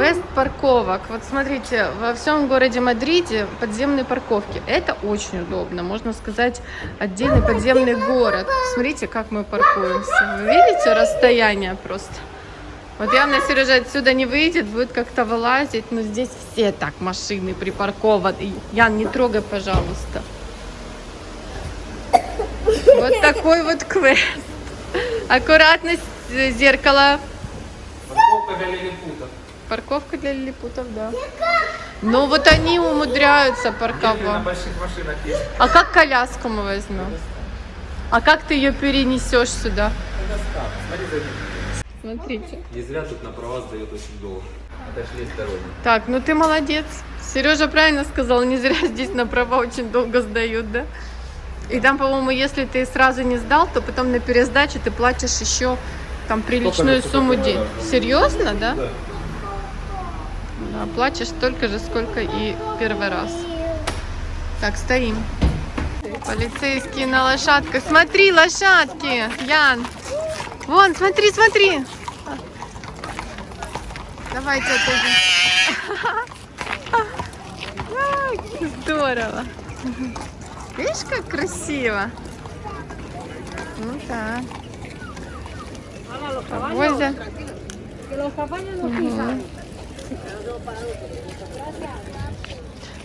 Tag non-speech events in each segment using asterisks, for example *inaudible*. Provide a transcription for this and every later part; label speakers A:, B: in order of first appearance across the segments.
A: Квест парковок. Вот смотрите, во всем городе Мадриде подземные парковки. Это очень удобно. Можно сказать, отдельный подземный город. Смотрите, как мы паркуемся. Вы видите расстояние просто? Вот явно Сережа отсюда не выйдет, будет как-то вылазить. Но здесь все так машины припаркованы. Ян, не трогай, пожалуйста. Вот такой вот квест. Аккуратно зеркало.
B: Парковка для лилипутов.
A: Парковка для лилипутов, да. Ну вот они умудряются парковать. А как коляску мы возьмем? А как ты ее перенесешь сюда? Смотрите.
B: Не зря тут на права сдает очень долго. Отошли сторонние.
A: Так, ну ты молодец. Сережа правильно сказал, не зря здесь на права очень долго сдают, да? И там, по-моему, если ты сразу не сдал, то потом на пересдаче ты платишь еще там приличную сумму денег. Серьезно, да?
B: Да.
A: Да, платишь столько же, сколько и первый раз. Так, стоим. Полицейские на лошадках. Смотри, лошадки, Ян. Вон, смотри, смотри. Давайте. Ай, Здорово. Видишь, как красиво? Ну да. Возле. Мгм.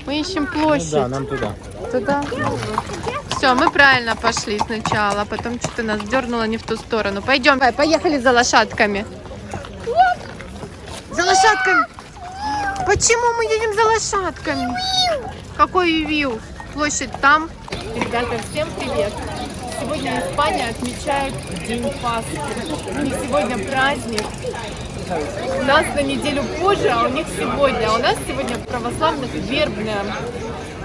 A: Мы ищем площадь.
B: Ну нам туда.
A: Туда. Все, мы правильно пошли сначала, а потом что-то нас дернуло не в ту сторону. Пойдем, давай, поехали за лошадками. За лошадками. Почему мы едем за лошадками? Какой вью? Площадь там. Ребята, всем привет. Сегодня Испания отмечает День Пасхи. Них сегодня праздник. У нас на неделю позже, а у них сегодня. У нас сегодня православных вербная.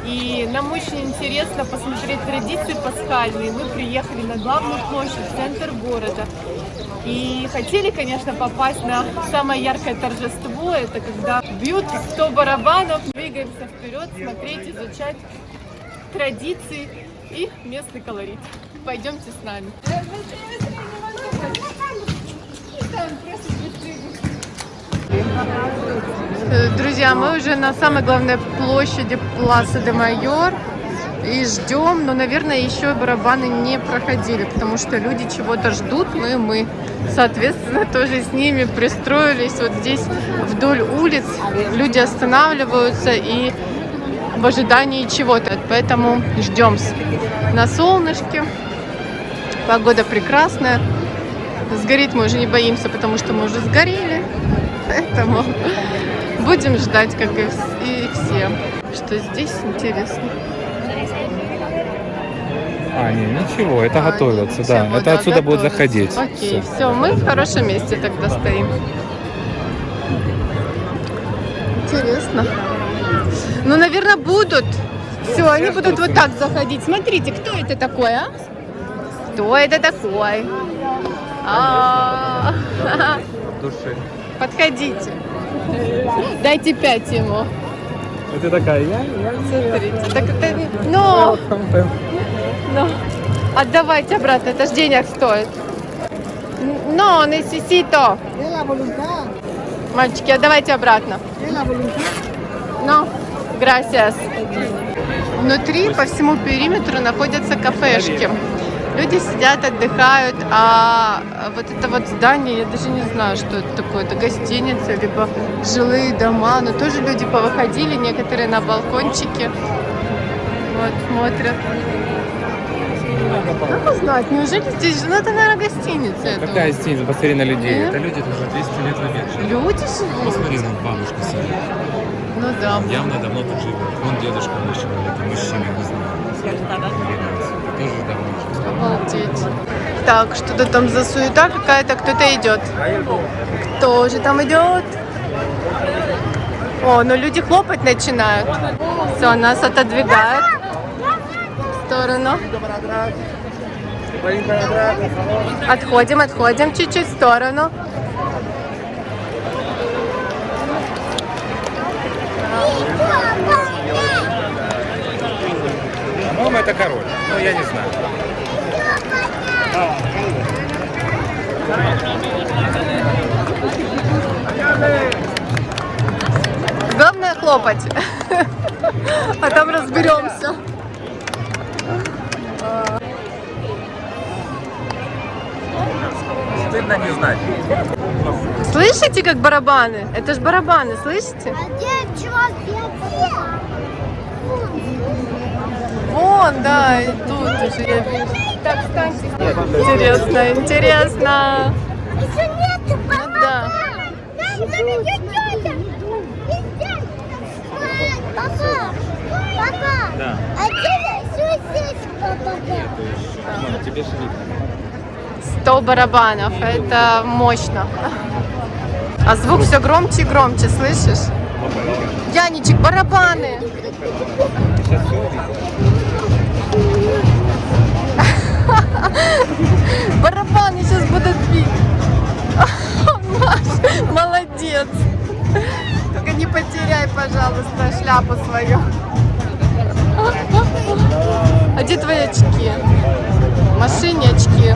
A: И нам очень интересно посмотреть традиции пасхальные. Мы приехали на главную площадь, в центр города. И хотели, конечно, попасть на самое яркое торжество. Это когда бьют 100 барабанов, двигаемся вперед, смотреть, изучать традиции и местный колорит. Пойдемте с нами. Друзья, мы уже на самой главной площади Пласа де Майор и ждем, но, наверное, еще барабаны не проходили, потому что люди чего-то ждут, ну и мы, соответственно, *laughs* тоже с ними пристроились вот здесь вдоль улиц. Люди останавливаются и в ожидании чего-то, поэтому ждем на солнышке. Погода прекрасная. Сгореть мы уже не боимся, потому что мы уже сгорели. Поэтому будем ждать, как и и все. Что здесь интересно.
B: А, не, ничего, это
A: А,
B: готовятся, да. это отсюда будет заходить.
A: Окей,
B: Всё.
A: все, мы в хорошем месте тогда стоим. Интересно. Ну, наверное, будут. Все, они будут вот так заходить. Смотрите, кто это такой, а? Кто это такой? А,
B: Души.
A: Подходите. Дайте пять ему.
B: Это такая, я, я
A: Смотрите. Так это... Но, но. Отдавайте обратно, это ж денег стоит. Но, necesito. Мальчики, отдавайте обратно. No, gracias. Внутри по всему периметру находятся кафешки. Люди сидят, отдыхают, а вот это вот здание, я даже не знаю, что это такое. Это гостиница, либо жилые дома. Но тоже люди повыходили, некоторые на балкончике. Вот, смотрят. Как узнать? Неужели здесь? Ну, это, наверное, гостиница. я
B: Какая
A: думаю.
B: стена? Посмотри на людей.
A: Нет.
B: Это люди уже 200 лет на век живут.
A: Люди живут?
B: Посмотри, на бабушка сидит.
A: Ну да.
B: Явно давно тут живет. Вон дедушка наш, это мужчина, не знаю. Тоже давно.
A: Обалдеть. Так, что-то там за суета какая-то, кто-то идет. Кто же там идет? О, ну люди хлопать начинают. Все, нас отодвигают в сторону. Отходим, отходим чуть-чуть в сторону.
B: По-моему, это король. Ну, я не знаю.
A: похлопать. А там разберемся.
B: Стыдно не знать.
A: Слышите, как барабаны? Это ж барабаны, слышите?
C: А где человек?
A: Вон, да, и тут уже я вижу. Так, встаньте. Интересно, интересно.
C: Еще нету, папа.
A: Ну да.
C: Идет. Папа, папа.
B: Да.
C: А где еще здесь, папа?
B: Мама, тебе же видно.
A: 100 барабанов, это мощно. А звук все громче и громче, слышишь? Яничек, барабаны. *laughs* Барабаны сейчас будут бить. *laughs* Молодец. Только не потеряй, пожалуйста, шляпу свою. *laughs* А где твои очки? В машине очки.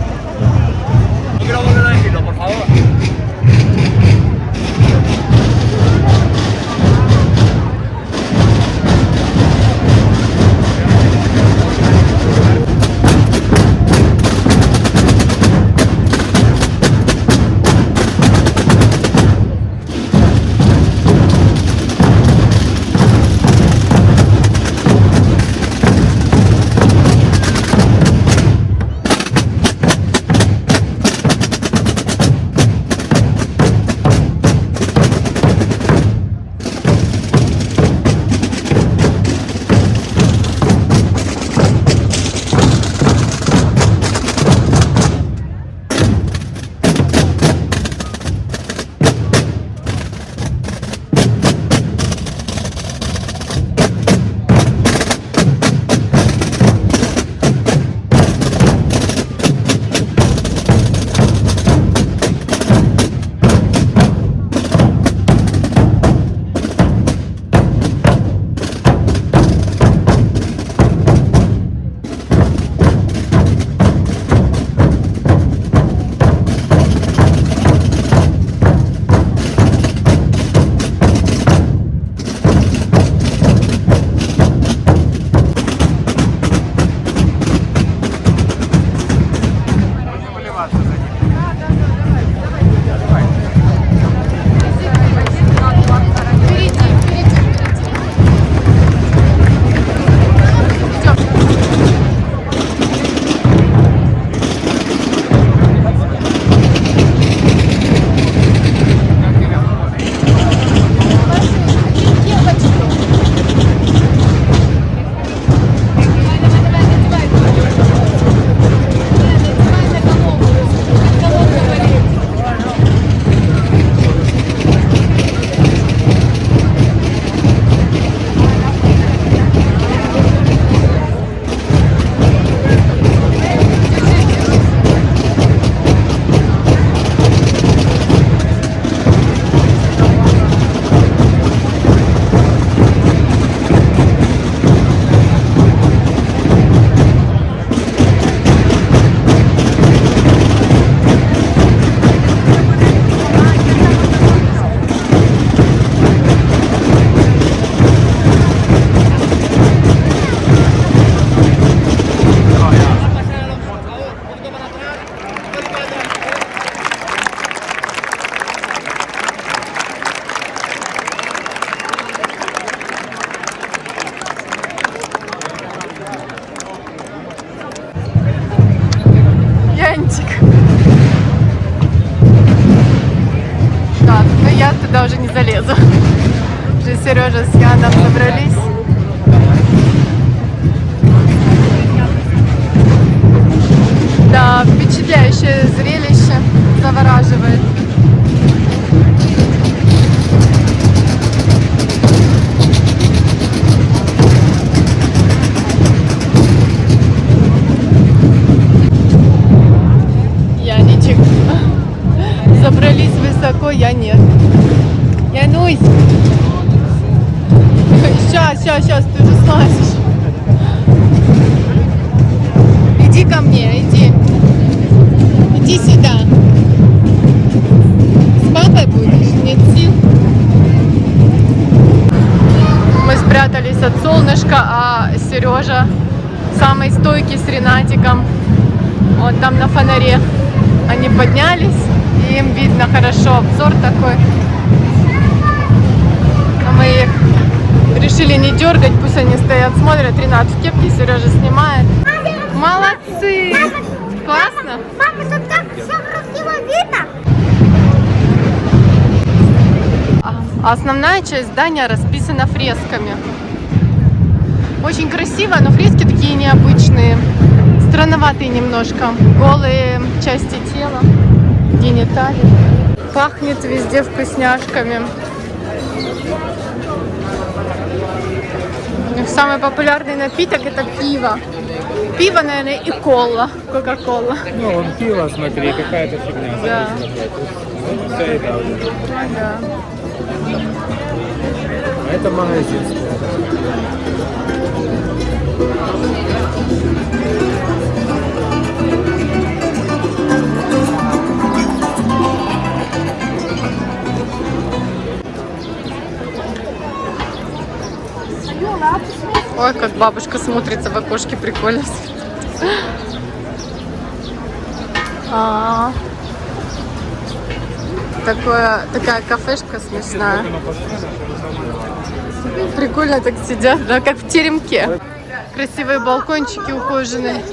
A: Сейчас, сейчас, ты уже слазишь. Иди ко мне, иди. Иди сюда. С папой будешь? Нет сил? спрятались от солнышка, а Сережа самый стойкий с Ренатиком. Вот там на фонаре они поднялись, и им видно хорошо, обзор такой. Мы их решили не дергать, пусть они стоят, смотрят. Ренат в кепке, Сережа снимает. Молодцы! Классно? А основная часть здания расписана фресками. Очень красиво, но фрески такие необычные. Странноватые немножко. Голые части тела, гениталии. Пахнет везде вкусняшками. У них самый популярный напиток это пиво. Пиво, наверное, и кола. Кока-кола.
B: Ну, он пиво, смотри, какая-то фигня.
A: Да.
B: Ну, вся еда. А это магазинское.
A: Ой, как бабушка смотрится в окошке, прикольно. А, Такое, такая кафешка смешная. Прикольно так сидят, да, как в теремке. Красивые балкончики ухоженные.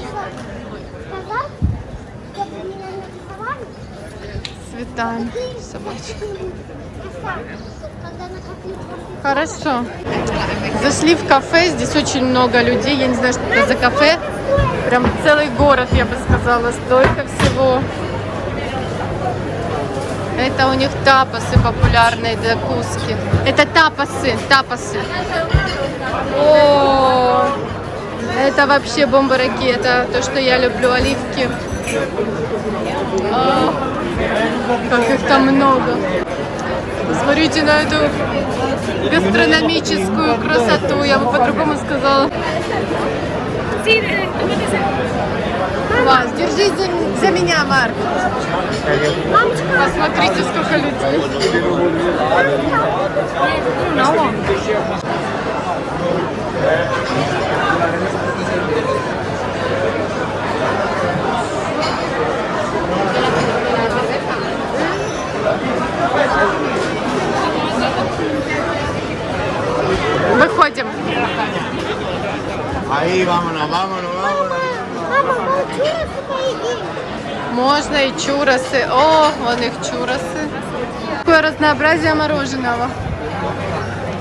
A: Цветами собачек. Хорошо. Зашли в кафе, здесь очень много людей. Я не знаю, что это за кафе. Прям целый город, я бы сказала, столько всего. Это у них тапасы популярные, закуски. Это тапасы, тапасы. О, это вообще бомба-ракета. То, что я люблю, оливки. А, как их там много. Посмотрите на эту гастрономическую красоту, я бы по-другому сказала. Класс, держись за, за меня, Марк. Посмотрите, сколько людей. Выходим.
B: Ahí, vámonos, vámonos, vámonos.
A: Можно и чурасы. О, вон их чурасы. Какое разнообразие мороженого.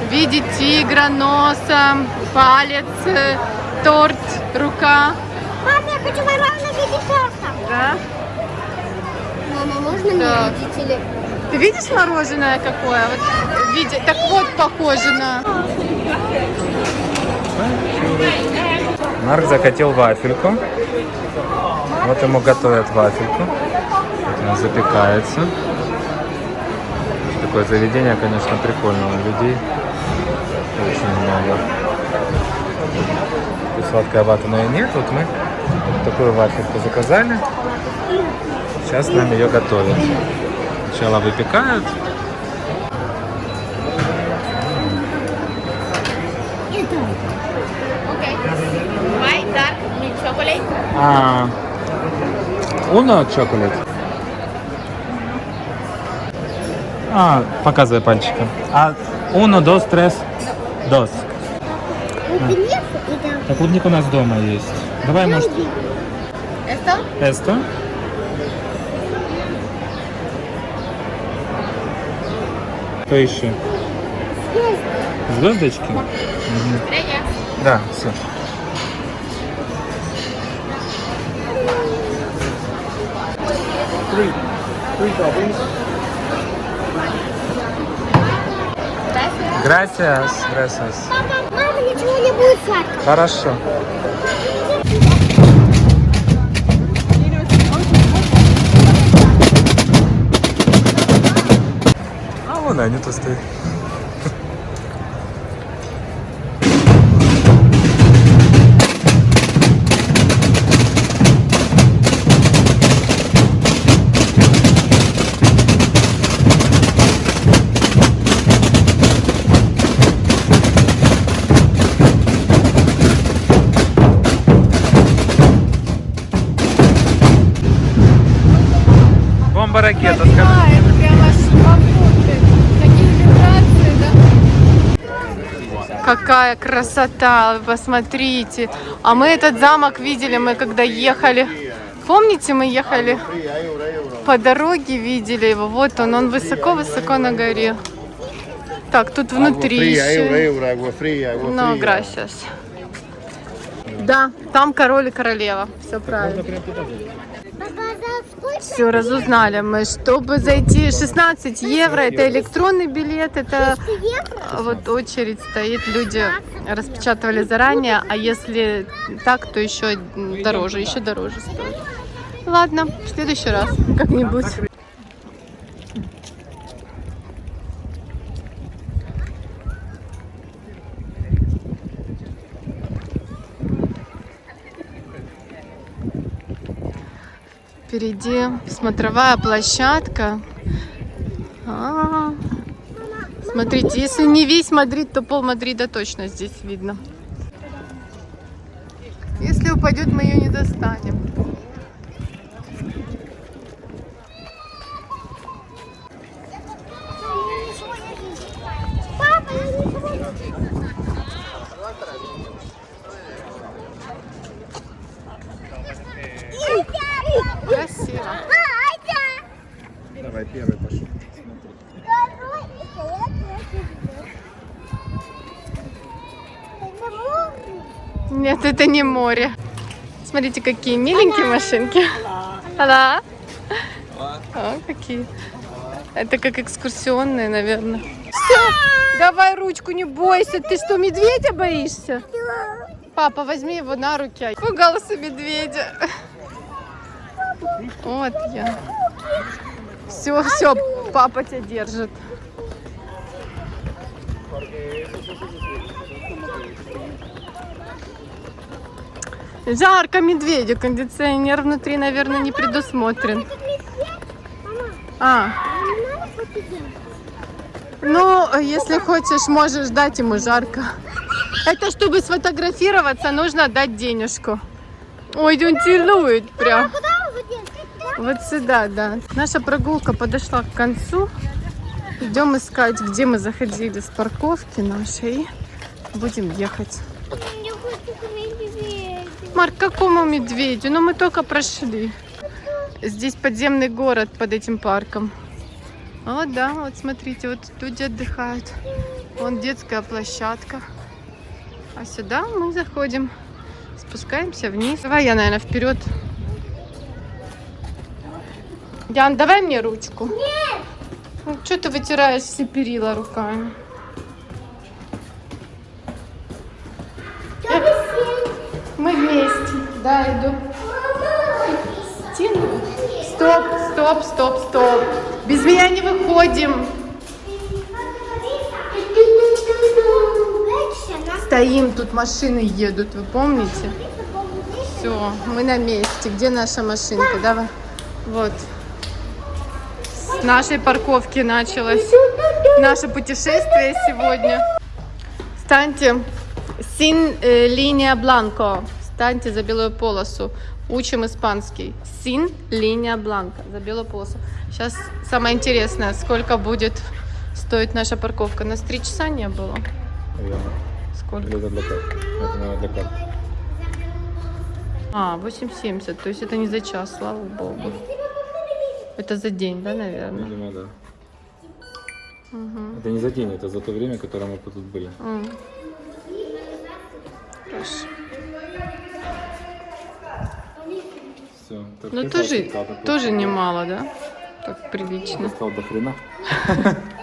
A: В виде тигра, носа, палец, э, торт, рука.
C: Мама, я хочу мороженое в виде торта.
A: Да?
C: Мама, можно
A: Так.
C: родители?
A: Ты видишь мороженое какое? Вот в виде... Так вот, похоже на...
B: Марк захотел вафельку. Вот ему готовят вафельку. Вот она запекается. Такое заведение, конечно, прикольное. Людей очень много. Тут сладкая вата, но и нет. Вот мы такую вафельку заказали. Сейчас нам ее готовят. Сначала выпекают. А, Uno chocolate. А, показывай пальчиком. А, dos.
C: Это нет, это...
B: Так, клубник у нас дома есть. Давай, может,
A: Это?
B: эсто? Что еще? Звездочки? Мгм. Да, все. Gracias, gracias.
C: Папа, мама, ничего не будет сладкого.
B: Хорошо. А вон они
A: Какая красота, вы посмотрите. А мы этот замок видели, мы когда ехали. Помните, мы ехали по дороге, видели его. Вот он, он высоко-высоко на горе. Так, тут внутри
D: Fría, euro,
A: еще.
D: agua
A: Ну,
D: fría.
A: gracias. Да, там король и королева. Все правильно. Все, разузнали мы. Чтобы зайти 16 евро, это электронный билет, это вот очередь стоит, люди распечатывали заранее, а если так, то еще дороже, еще дороже стоит. Ладно, в следующий раз как-нибудь. Впереди смотровая площадка. А, Смотрите, если не весь Мадрид, то пол Мадрида точно здесь видно. Если упадет, мы ее не достанем.
C: Папа, я ничего не вижу.
A: Красиво.
B: Давай, первый пошел.
C: Второй и третий. Это море.
A: Нет, это не море. Смотрите, какие миленькие машинки. Алла. О, какие. Это как экскурсионные, наверное. Все, давай ручку, не бойся. Ты что, медведя боишься? Папа, возьми его на руки. Пугался медведя. Вот я. Все, все, папа тебя держит. Жарко медведю, кондиционер внутри, наверное, не предусмотрен. А, ну, если хочешь, можешь дать ему жарко. Это чтобы сфотографироваться, нужно дать денежку. Ой, он целует прям. Вот сюда, да. Наша прогулка подошла к концу. Идем искать, где мы заходили с парковки нашей. Будем ехать.
C: Я хочу к медведю.
A: Марк, какому медведю? Ну, мы только прошли. Здесь подземный город под этим парком. О, да, вот смотрите, вот люди отдыхают. Вон детская площадка. А сюда мы заходим. Спускаемся вниз. Давай я, наверное, вперед. Ян, давай мне ручку. Нет! что ты вытираешь все перила руками? Да, иду. Стену. Стоп, стоп, стоп, стоп. Без меня не выходим. Стоим, тут машины едут, вы помните? Все, мы на месте. Где наша машинка? Давай. Вот. С нашей парковки началось наше путешествие сегодня. Станьте Син э, бланко. Станьте за белую полосу. Учим испанский. Син линия бланка. За белую полосу. Сейчас самое интересное, сколько будет стоить наша парковка. Нас три часа не было.
B: Наверное.
A: Сколько?
B: Или это для карты? Это, наверное, для карты.
A: А, 8,70. То есть это не за час, слава богу. Это за день, да, наверное?
B: Видимо, да. Это не за день, это за то время, которое мы тут были.
A: М. Хорошо. Ну тоже, тоже немало, да? Так прилично.
B: Достал до хрена. *laughs*